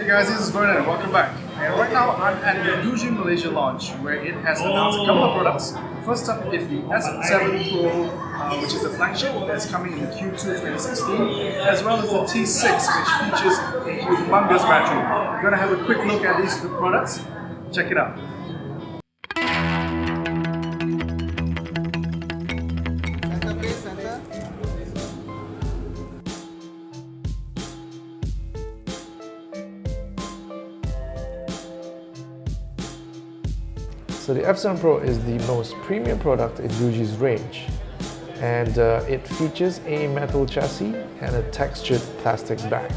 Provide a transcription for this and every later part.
Hey guys, this is Vernon. Welcome back. And right now I'm at the Doogee Malaysia launch where it has announced a couple of products. First up is the F7 Pro, uh, which is the flagship that's coming in the Q2 2016, as well as the T6, which features a humongous battery. We're going to have a quick look at these two products. Check it out. So the F7 Pro is the most premium product in Doogee's range and uh, it features a metal chassis and a textured plastic back.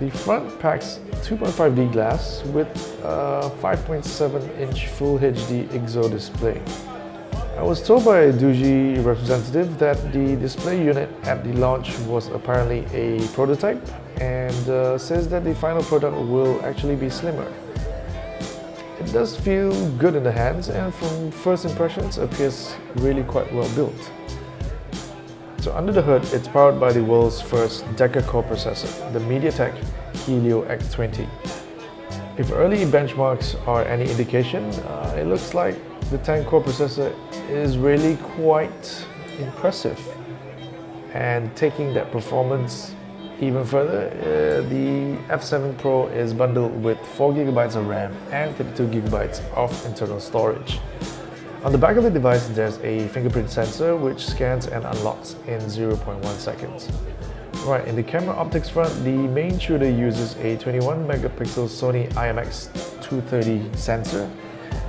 The front packs 2.5D glass with a 5.7 inch Full HD IGZO display. I was told by a Doogee representative that the display unit at the launch was apparently a prototype and uh, says that the final product will actually be slimmer. It does feel good in the hands and from first impressions appears really quite well built. So under the hood, it's powered by the world's first deca-core processor, the MediaTek Helio X20. If early benchmarks are any indication, uh, it looks like the 10-core processor is really quite impressive. And taking that performance even further, uh, the F7 Pro is bundled with 4GB of RAM and 32GB of internal storage. On the back of the device, there's a fingerprint sensor which scans and unlocks in 0.1 seconds. Right, in the camera optics front, the main shooter uses a 21 megapixel Sony IMX230 sensor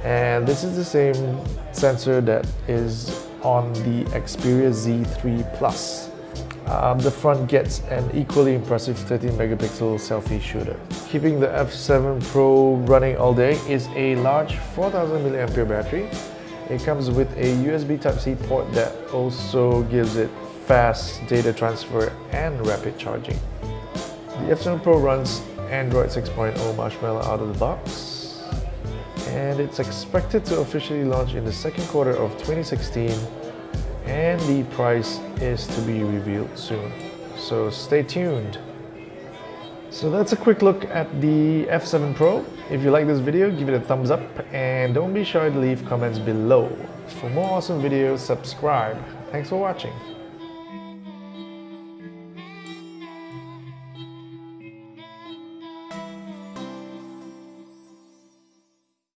and this is the same sensor that is on the Xperia Z3 Plus um, the front gets an equally impressive 13 megapixel selfie shooter. Keeping the F7 Pro running all day is a large 4000 mAh battery. It comes with a USB Type-C port that also gives it fast data transfer and rapid charging. The F7 Pro runs Android 6.0 Marshmallow out of the box and it's expected to officially launch in the second quarter of 2016 and the price is to be revealed soon. So stay tuned. So that's a quick look at the F7 Pro. If you like this video, give it a thumbs up and don't be shy to leave comments below. For more awesome videos, subscribe. Thanks for watching.